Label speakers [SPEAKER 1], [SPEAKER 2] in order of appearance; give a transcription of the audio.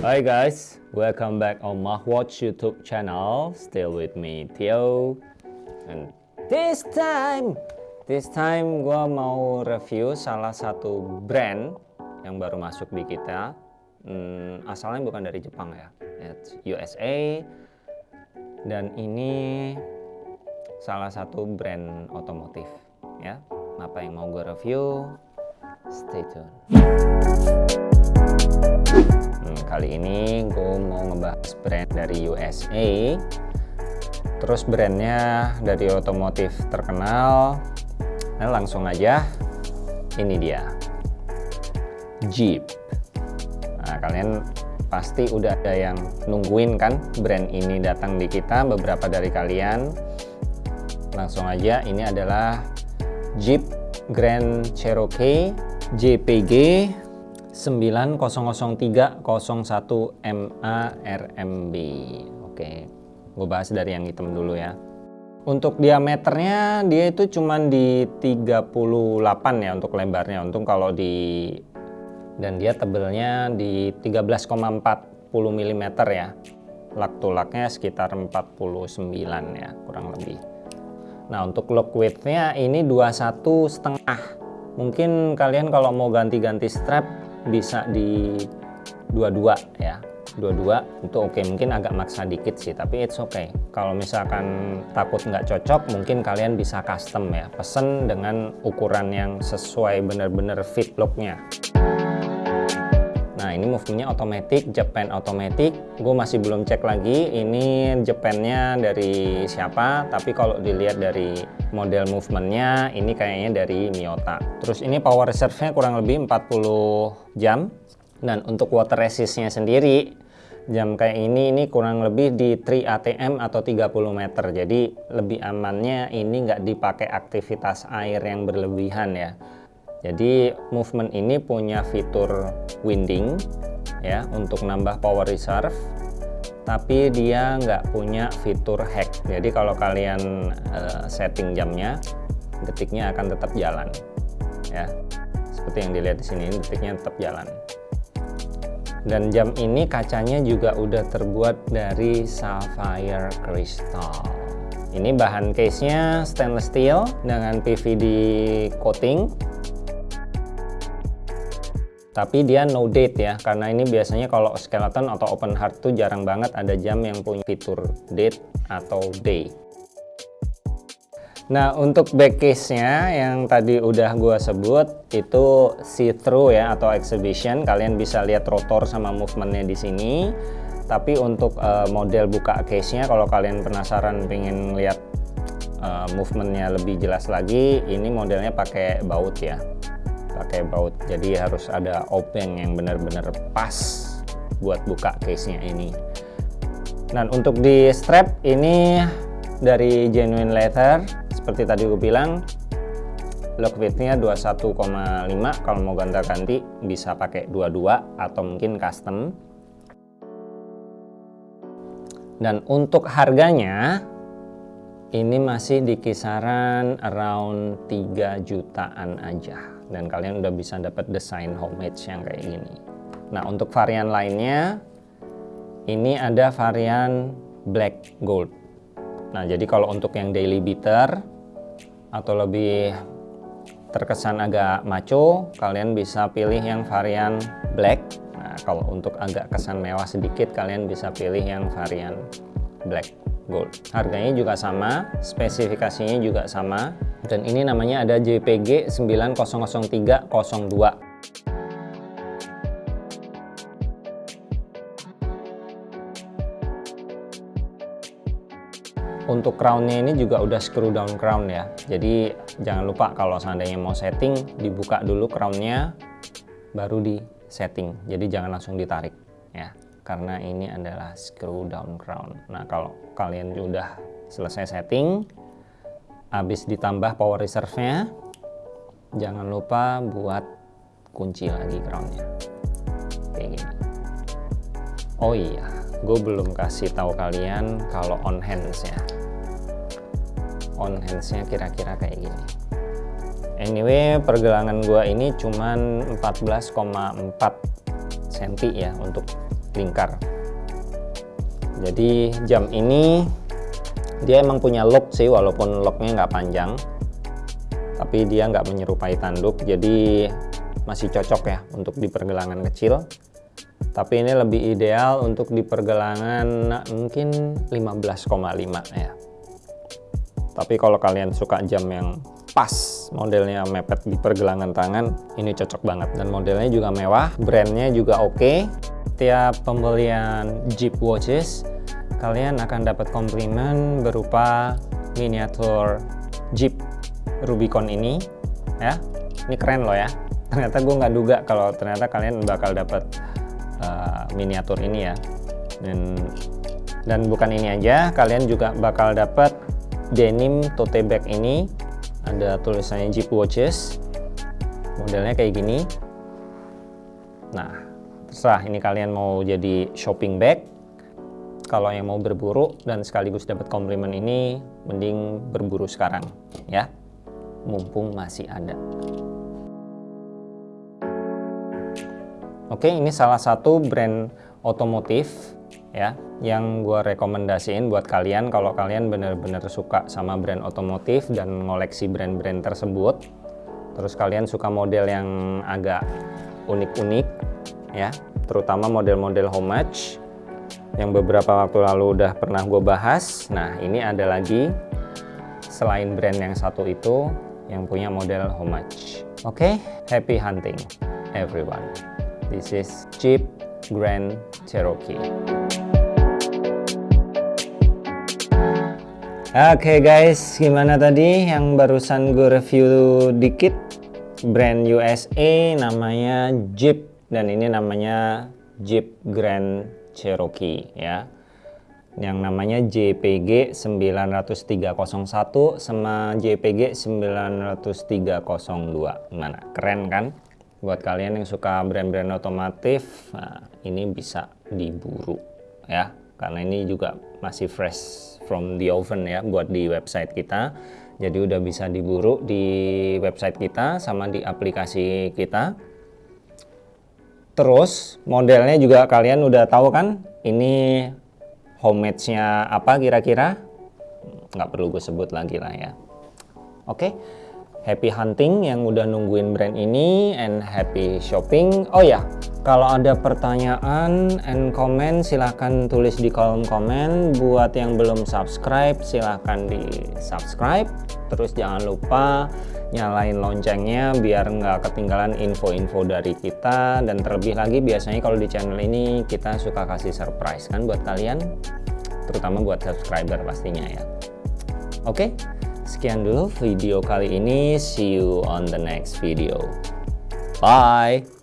[SPEAKER 1] Hi guys, welcome back on Mahwatch YouTube channel. Still with me, Theo. And this time, this time gua mau review salah satu brand yang baru masuk di kita. Hmm, asalnya bukan dari Jepang ya, It's USA. Dan ini salah satu brand otomotif ya. Apa yang mau gue review? Stay tune. Hmm, kali ini gue mau ngebahas brand dari USA terus brandnya dari otomotif terkenal. Nah langsung aja. Ini dia. Jeep. Nah kalian pasti udah ada yang nungguin kan brand ini datang di kita beberapa dari kalian. Langsung aja ini adalah Jeep Grand Cherokee JPG 900301 MA RMB oke gue bahas dari yang hitam dulu ya. Untuk diameternya dia itu cuman di 38 ya untuk lebarnya untung kalau di dan dia tebelnya di 13,40 mm ya. Lak tulaknya sekitar 49 ya kurang lebih. Nah untuk lock widthnya ini 21 setengah mungkin kalian kalau mau ganti-ganti strap bisa di dua-dua ya. Dua-dua itu oke. Okay. mungkin agak maksa dikit sih tapi it's okay. Kalau misalkan takut nggak cocok mungkin kalian bisa custom ya. Pesen dengan ukuran yang sesuai bener-bener fit looknya movementnya otomatis Japan automatic. Gue masih belum cek lagi ini Japannya dari siapa tapi kalau dilihat dari model movementnya ini kayaknya dari Miyota. Terus ini power reserve-nya kurang lebih 40 jam. Dan untuk water resistnya sendiri jam kayak ini ini kurang lebih di 3 ATM atau 30 meter. Jadi lebih amannya ini nggak dipakai aktivitas air yang berlebihan ya jadi movement ini punya fitur winding ya untuk nambah power reserve tapi dia nggak punya fitur hack. Jadi kalau kalian uh, setting jamnya detiknya akan tetap jalan ya. Seperti yang dilihat di sini detiknya tetap jalan. Dan jam ini kacanya juga udah terbuat dari sapphire crystal. Ini bahan case nya stainless steel dengan PVD coating tapi dia no date ya karena ini biasanya kalau skeleton atau open heart tuh jarang banget ada jam yang punya fitur date atau day. Nah untuk back case nya yang tadi udah gua sebut itu see through ya atau exhibition. Kalian bisa lihat rotor sama movementnya di sini. Tapi untuk uh, model buka case nya kalau kalian penasaran pengen lihat uh, movementnya lebih jelas lagi ini modelnya pakai baut ya pakai baut. Jadi harus ada obeng yang benar-benar pas buat buka case nya ini. Dan untuk di strap ini dari genuine leather seperti tadi gue bilang lock widthnya 21,5 kalau mau ganti-ganti bisa pakai 22 atau mungkin custom. Dan untuk harganya ini masih di kisaran around 3 jutaan aja. Dan kalian udah bisa dapat desain homemade yang kayak gini. Nah untuk varian lainnya ini ada varian black gold. Nah jadi kalau untuk yang daily beater atau lebih terkesan agak maco kalian bisa pilih yang varian black. Nah kalau untuk agak kesan mewah sedikit kalian bisa pilih yang varian black gold. Harganya juga sama spesifikasinya juga sama dan ini namanya ada JPG 900302 untuk crownnya ini juga udah screw down crown ya. Jadi jangan lupa kalau seandainya mau setting dibuka dulu crownnya baru di setting. Jadi jangan langsung ditarik ya karena ini adalah screw down crown nah kalau kalian sudah selesai setting habis ditambah power reserve nya jangan lupa buat kunci lagi crownnya kayak gini. Oh iya gue belum kasih tahu kalian kalau on hands ya on hands nya kira-kira kayak gini. Anyway pergelangan gue ini cuman 14,4 cm ya untuk lingkar. Jadi jam ini dia emang punya lock sih walaupun locknya nggak panjang tapi dia nggak menyerupai tanduk jadi masih cocok ya untuk di pergelangan kecil. Tapi ini lebih ideal untuk di pergelangan mungkin 15,5 ya. Tapi kalau kalian suka jam yang pas modelnya mepet di pergelangan tangan ini cocok banget. Dan modelnya juga mewah brandnya juga oke. okay. Tiap pembelian Jeep Watches kalian akan dapat komplimen berupa miniatur Jeep Rubicon ini ya. Ini keren loh ya. Ternyata gue nggak duga kalau ternyata kalian bakal dapat uh, miniatur ini ya. Dan dan bukan ini aja kalian juga bakal dapat denim tote bag ini. Ada tulisannya Jeep Watches. Modelnya kayak gini. Nah terserah ini kalian mau jadi shopping bag? Kalau yang mau berburu dan sekaligus dapat komplimen ini mending berburu sekarang ya. Mumpung masih ada. Oke ini salah satu brand otomotif ya yang gue rekomendasiin buat kalian kalau kalian bener-bener suka sama brand otomotif dan ngoleksi brand-brand tersebut. Terus kalian suka model yang agak unik-unik ya. Terutama model-model homage yang beberapa waktu lalu udah pernah gue bahas. Nah ini ada lagi selain brand yang satu itu yang punya model homage. Oke okay? happy hunting everyone. This is Jeep Grand Cherokee. Oke okay guys, gimana tadi? Yang barusan gue review dikit brand USA namanya Jeep dan ini namanya Jeep Grand Cherokee ya. Yang namanya JPG 9301 sama JPG 9302 gimana? Keren kan? Buat kalian yang suka brand-brand otomotif nah, ini bisa diburu ya. Karena ini juga masih fresh from the oven ya buat di website kita. Jadi udah bisa diburu di website kita sama di aplikasi kita Terus modelnya juga kalian udah tahu kan ini homemade-nya apa kira-kira? Nggak perlu gue sebut lagi lah ya. Oke, happy hunting yang udah nungguin brand ini and happy shopping. Oh ya, kalau ada pertanyaan and comment silahkan tulis di kolom komen. Buat yang belum subscribe silahkan di subscribe. Terus jangan lupa nyalain loncengnya biar nggak ketinggalan info-info dari kita dan terlebih lagi biasanya kalau di channel ini kita suka kasih surprise kan buat kalian terutama buat subscriber pastinya ya oke sekian dulu video kali ini. See you on the next video. Bye